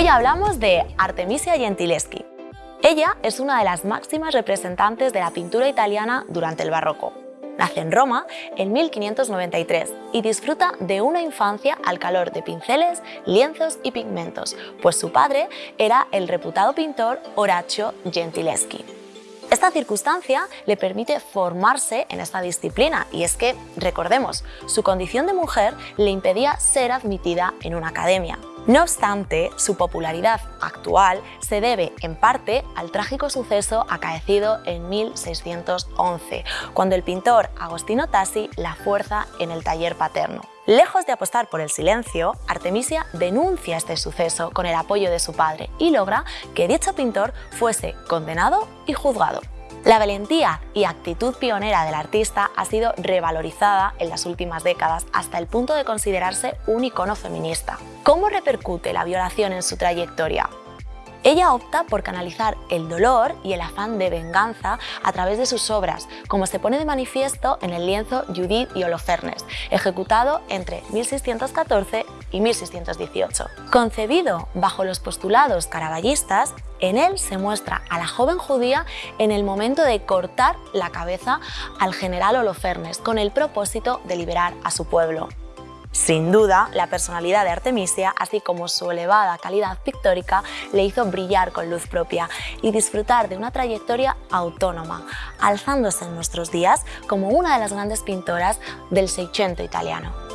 Hoy hablamos de Artemisia Gentileschi. Ella es una de las máximas representantes de la pintura italiana durante el barroco. Nace en Roma en 1593 y disfruta de una infancia al calor de pinceles, lienzos y pigmentos, pues su padre era el reputado pintor Horacio Gentileschi. Esta circunstancia le permite formarse en esta disciplina y es que, recordemos, su condición de mujer le impedía ser admitida en una academia. No obstante, su popularidad actual se debe en parte al trágico suceso acaecido en 1611, cuando el pintor Agostino Tassi la fuerza en el taller paterno. Lejos de apostar por el silencio, Artemisia denuncia este suceso con el apoyo de su padre y logra que dicho pintor fuese condenado y juzgado. La valentía y actitud pionera del artista ha sido revalorizada en las últimas décadas hasta el punto de considerarse un icono feminista. ¿Cómo repercute la violación en su trayectoria? Ella opta por canalizar el dolor y el afán de venganza a través de sus obras, como se pone de manifiesto en el lienzo Judith y Holofernes, ejecutado entre 1614 y 1618. Concebido bajo los postulados caraballistas, en él se muestra a la joven judía en el momento de cortar la cabeza al general Holofernes con el propósito de liberar a su pueblo. Sin duda, la personalidad de Artemisia, así como su elevada calidad pictórica, le hizo brillar con luz propia y disfrutar de una trayectoria autónoma, alzándose en nuestros días como una de las grandes pintoras del Seicento italiano.